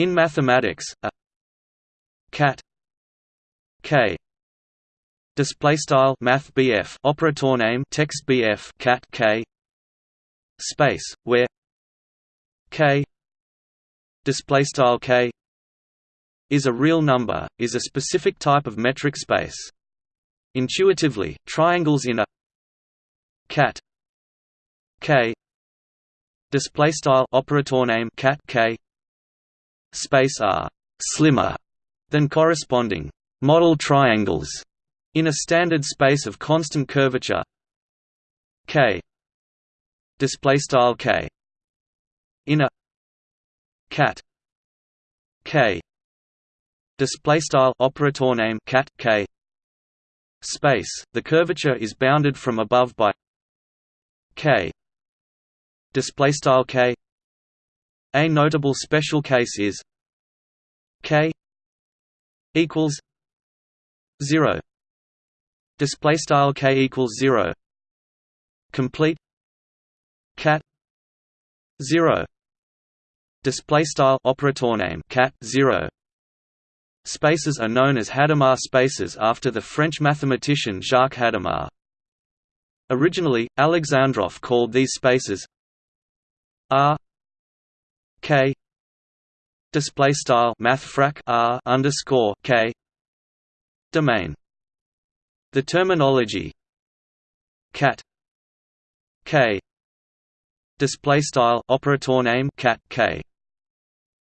In mathematics, a cat k display style math BF operator name text BF cat k space where k display style k is a real number is a specific type of metric space. Intuitively triangles in a cat k display style operator name cat k space are slimmer than corresponding model triangles in a standard space of constant curvature. K. Display style k. In a cat k. Display style operator name cat k. Space. The curvature is bounded from above by k. Display style k a notable special case is k equals 0 display style k equals 0 complete. Cat 0 display style operator name cat 0 spaces are known as Hadamard spaces after the French mathematician Jacques Hadamard originally Alexandrov called these spaces R K. Display style math R underscore K. Domain. The terminology. Cat. K. Display style operator name cat k.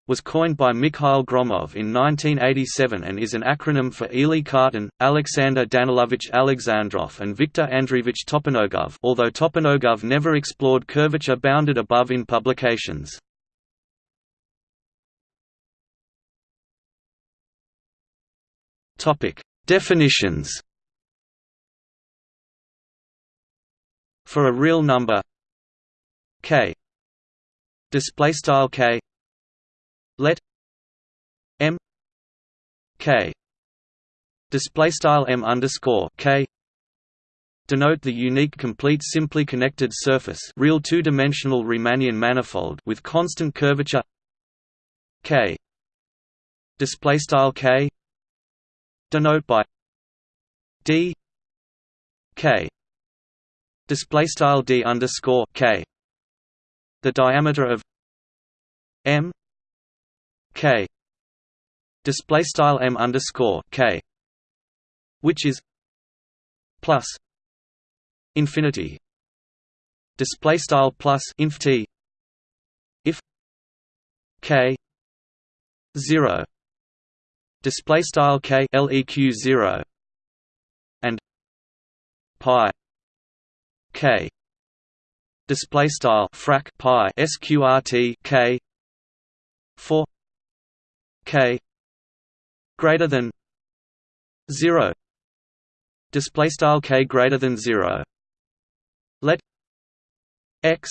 Was coined by Mikhail Gromov in 1987 and is an acronym for Élie Cartan, Alexander Danilovich Alexandrov and Viktor Andreevich Toponogov although Toponogov never explored curvature bounded above in publications. Definitions. For a real number. K. Display style k. Let. M. K. Display style m underscore k. Denote the unique complete simply connected surface real two-dimensional Riemannian manifold with constant curvature. K. Display style k denote by d k display style d underscore k. The diameter of m k display style m underscore k which is plus infinity display style plus inf t if k 0 display style k leq 0 and pi k display style frac pi sqrt k for k greater than 0 display style k greater than 0 let x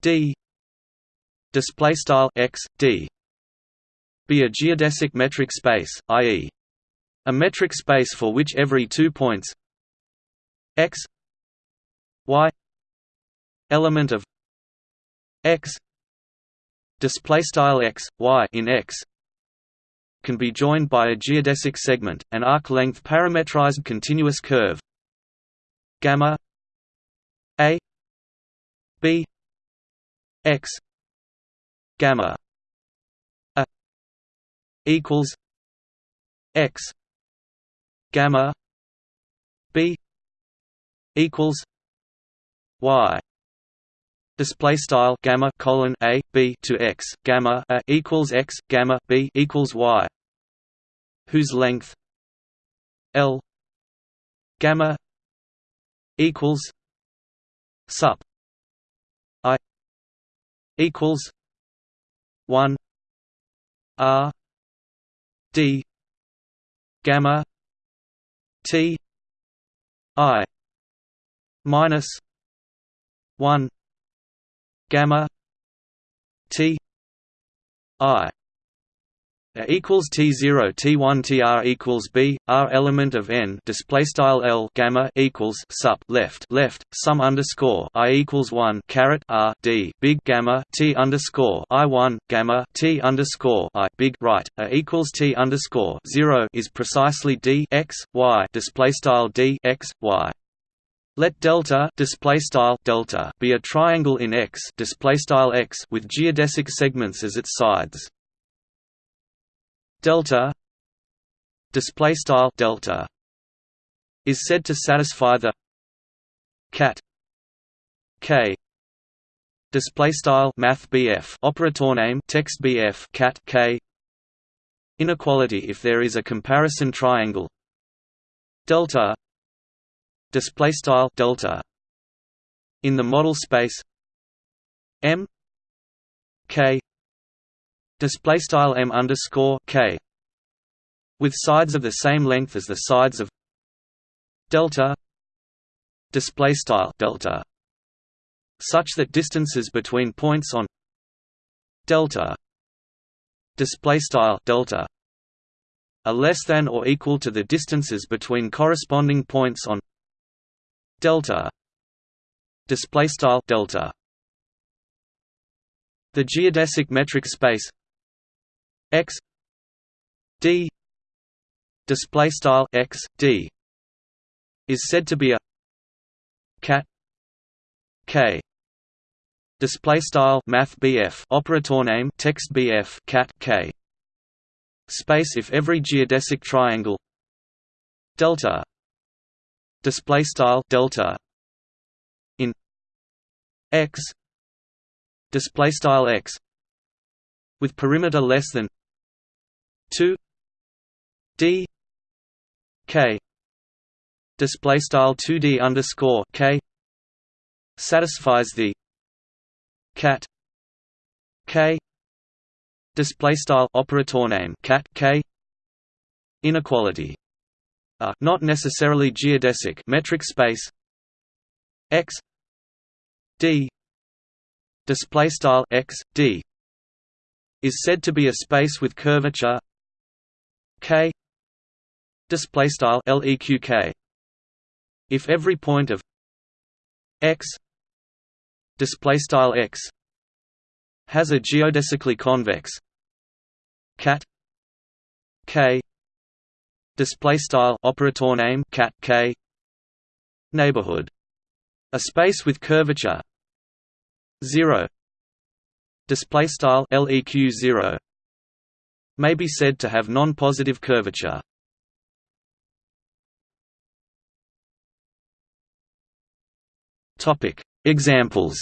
d display style x d be a geodesic metric space i.e. a metric space for which every two points x y element of x display style x y in x can be joined by a geodesic segment an arc length parametrized continuous curve gamma a b x gamma equals x gamma b equals y. Display style gamma colon a b to x gamma a equals x gamma b equals y. Whose length? L gamma equals sup i equals 1 r d gamma t i minus 1 gamma t i A equals T zero T one TR equals B R element of N display style L gamma equals sup left left sum underscore I equals one caret R D big gamma T underscore I one gamma T underscore I big right. A equals T underscore zero is precisely D X Y display style D X Y. Let delta display style delta be a triangle in X display style X with geodesic segments as its sides delta display style delta is said to satisfy the cat k display style math BF operator name text BF cat k inequality if there is a comparison triangle delta display style delta in the model space M k display style m underscore k with sides of the same length as the sides of delta display style delta such that distances between points on delta display style delta are less than or equal to the distances between corresponding points on delta display style delta. The geodesic metric space x d display style x d is said to be a cat k display style math BF operator name text BF cat k space if every geodesic triangle delta display style delta in x display style x with perimeter less than 2 d k display style 2d underscore k satisfies the cat k display style operator name cat k inequality. A not necessarily geodesic metric space x d display style x d is said to be a space with curvature k display style leq if every point of x display style x has a geodesically convex cat k display style operator name cat k neighborhood a space with curvature 0 display style leq 0 may be said to have non-positive curvature. Topic. Examples.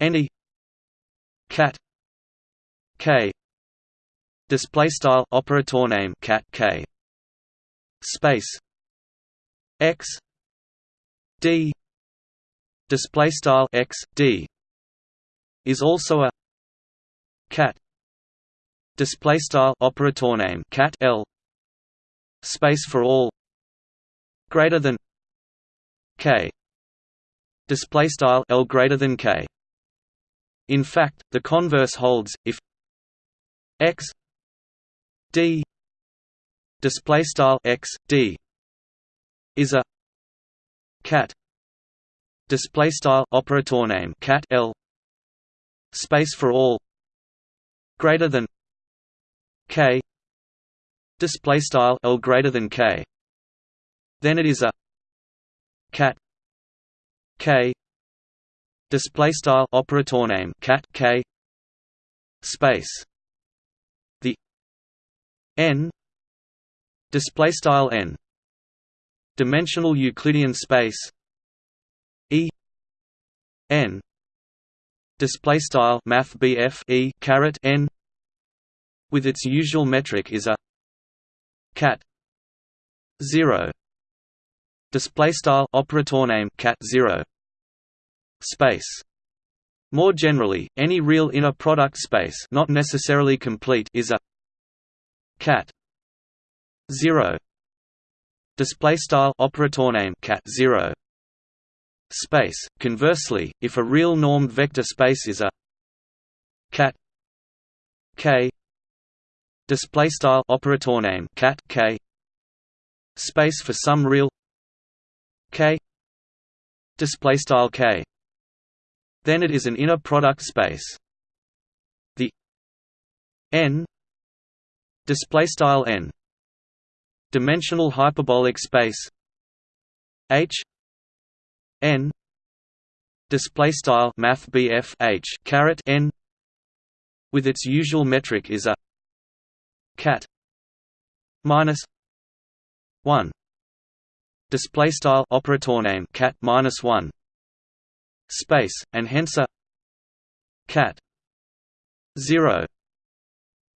Any. Cat. K. Display style operator name cat k. Space. X. D display style x d is also a cat display style operator name cat l space for all greater than k display style l greater than k. In fact the converse holds if x d display style x d is a cat display style operator name cat l. Space for all. Greater than k. Display style l greater than k. Then it is a cat k. Display style operator name cat k. Space. The n. Display style n. Dimensional euclidean space N. Display style math E caret N. With its usual metric is a cat 0 display style operator name cat 0 space. More generally any real inner product space not necessarily complete is a cat 0 display style operator name cat 0 space. Conversely, if a real normed vector space is a cat k display style operator name cat k space for some real k display style k then it is an inner product space the n display style n dimensional hyperbolic space h n. Display style math h caret n. With its usual metric is a cat minus 1 display style operator name cat minus 1 space and hence a cat 0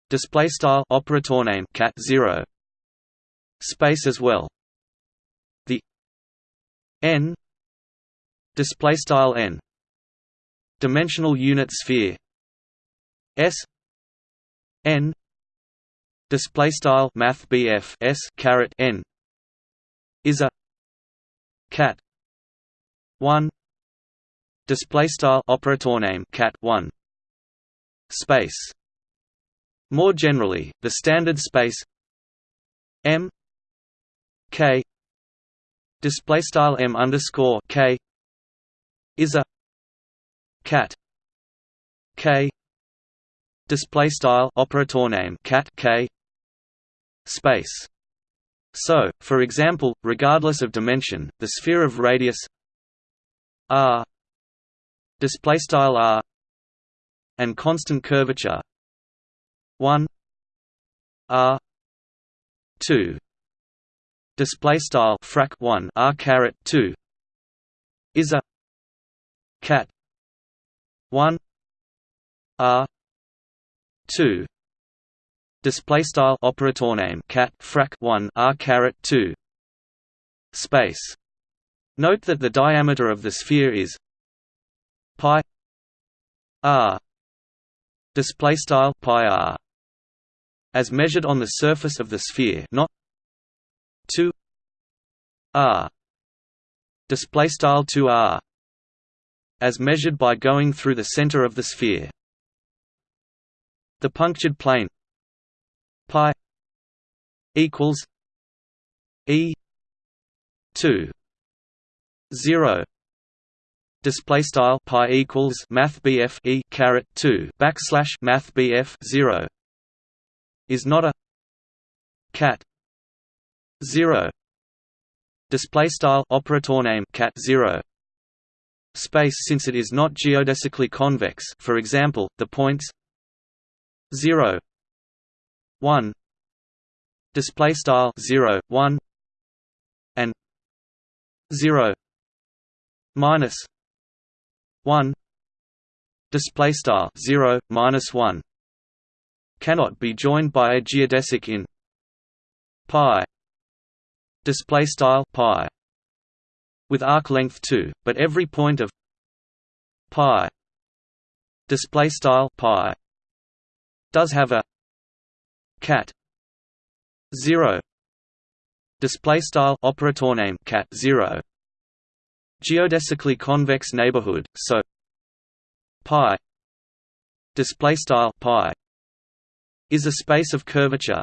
display style operator name cat 0 space as well. The n display style n. Dimensional unit sphere. S. N. Display style math s caret n. Is a cat 1 display style operator name cat 1 space. More generally the standard space m k. Display style m underscore k is a cat k display style operator name cat k space. So for example regardless of dimension the sphere of radius r display style r and constant curvature 1 r 2 display style frac 1 r caret 2 is a cat. 1 r 2 display style operator name cat frac 1 r caret 2 space. Note that the diameter of the sphere is pi r. Display style pi r. As measured on the surface of the sphere not 2 r. Display style 2 r as measured by going through the center of the sphere. The punctured plane pi equals e 2 0 display style pi equals math bf e caret 2 backslash math bf 0 is not a cat 0 display style operator name cat 0 space since it is not geodesically convex for example the points 0 1 display style 0 1 and 0 minus 1 display style 0 minus 1 cannot be joined by a geodesic in pi display style pi with arc length 2 but every point of pi display style pi does have a cat 0 display style operator name cat 0 geodesically convex neighborhood so pi display style pi is a space of curvature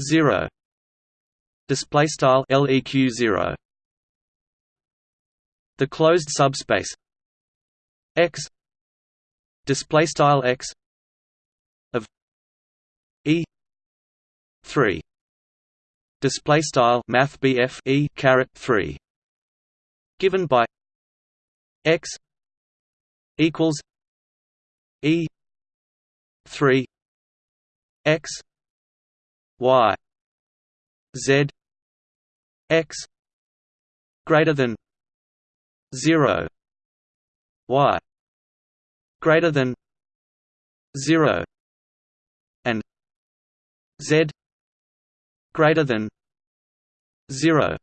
0 display style leq 0 the closed subspace x display style x of e 3 display style math bf e 3 given by x equals e 3 x y z x greater than 0 y greater than 0 and z greater than 0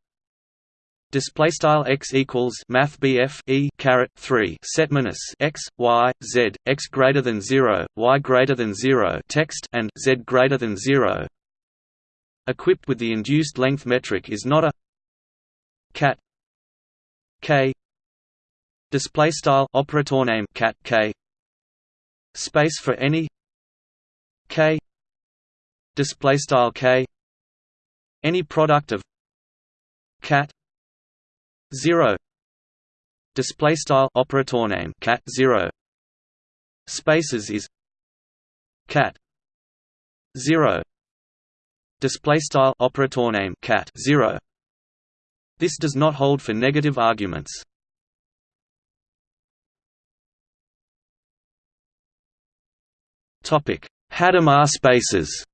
display style x equals math bf e caret 3 set minus x y z x greater than 0 y greater than 0 text and z greater than 0 equipped with the induced length metric is not a cat k display style operator name cat k. Space for any k. Display style k. Any product of cat 0 display style operator name cat 0 spaces is cat 0 display style operator name cat 0 this does not hold for negative arguments hadamard spaces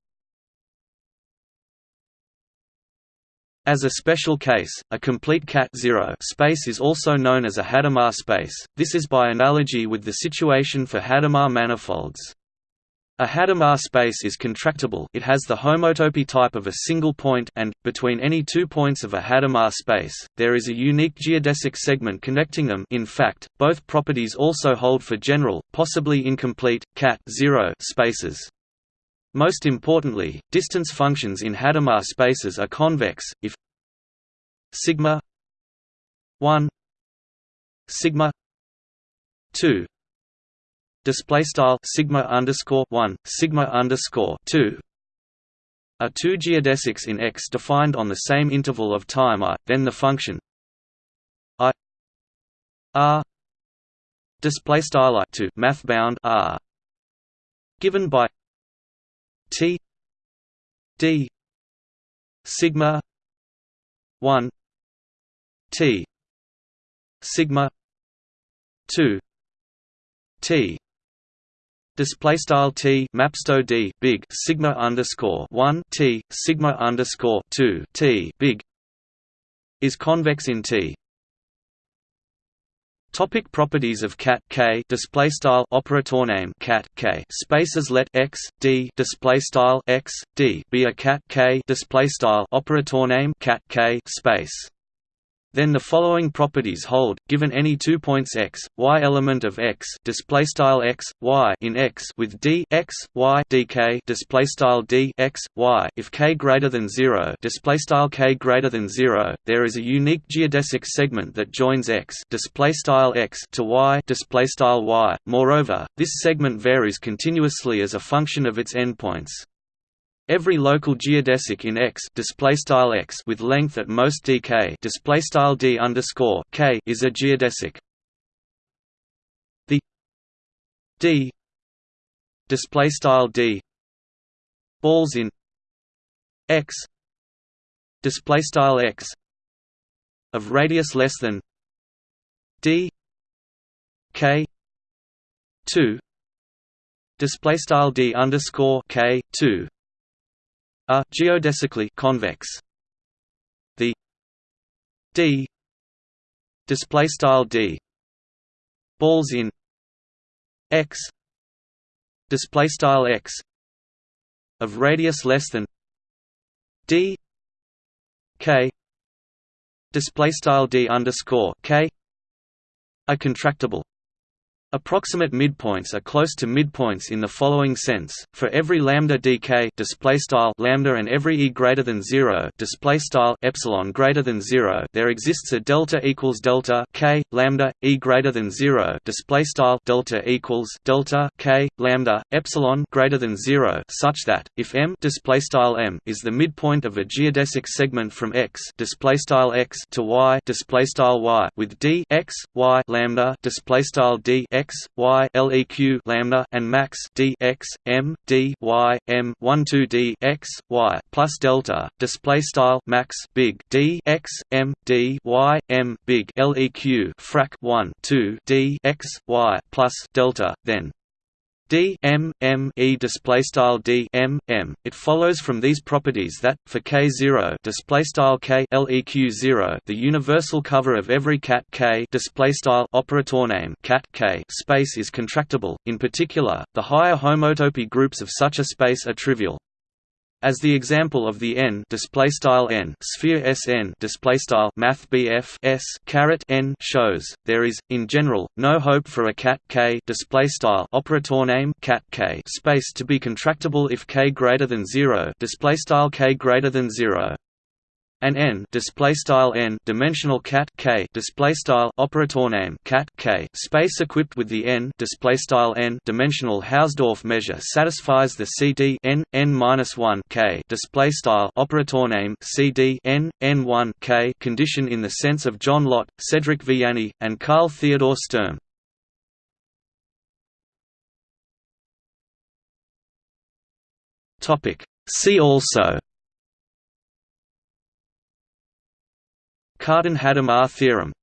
As a special case, a complete cat-0 space is also known as a Hadamard space, this is by analogy with the situation for Hadamard manifolds. A Hadamard space is contractible it has the homotopy type of a single point and, between any two points of a Hadamard space, there is a unique geodesic segment connecting them in fact, both properties also hold for general, possibly incomplete, cat-zero spaces. Most importantly, distance functions in Hadamard spaces are convex if sigma 1 sigma 2 display style sigma underscore 1 sigma underscore 2 are two geodesics in X defined on the same interval of time i, then the function i r display style i to math bound r given by T D sigma 1 T sigma 2 T display style T mapsto D big sigma underscore 1 T sigma underscore 2 T big is convex in T. Topic properties of cat k display style operator name cat k spaces let x d display style x d be a cat k display style operator name cat k space then the following properties hold given any two points x y element of x display style x y in x with d x y dk display style d x y. If k greater than 0 display style k greater than 0 there is a unique geodesic segment that joins x display style x to y display style y. Moreover this segment varies continuously as a function of its endpoints Every local geodesic in X x with length at most dk d underscore k is a geodesic. The d d balls in X X of radius less than d k two display style d underscore k two are geodesically convex. The d display style d. Balls in. X display style x. Of radius less than d. K display style d underscore k. Are contractible Approximate midpoints are close to midpoints in the following sense: for every lambda dk display style lambda and every e greater than zero display style epsilon greater than zero, there exists a delta equals delta k lambda e greater than zero display style delta equals delta k lambda epsilon greater than zero, such that if m display style m is the midpoint of a geodesic segment from x display style x to y display style y with d x y lambda display style d x y leq lambda and max d x m d y m 1 2 d x y plus delta display style max big d x m d y m big leq frac 1 2 d x y plus delta then d m m e display style d m m. It follows from these properties that for k zero display style k leq zero the universal cover of every cat k display style operator name cat k space is contractible. In particular, the higher homotopy groups of such a space are trivial. As the example of the n display style n sphere Sn display style math S caret n shows, there is in general no hope for a cat k display style operator name cat k space to be contractible if k greater than 0 display style k greater than 0. And n display style n dimensional cat k display style operator name cat k space equipped with the n display style n dimensional Hausdorff measure satisfies the CD n n minus one k display style operator name CD n n one k condition in the sense of John Lott, Cedric Villani, and Karl Theodor Sturm. Topic. See also Cartan-Hadamard theorem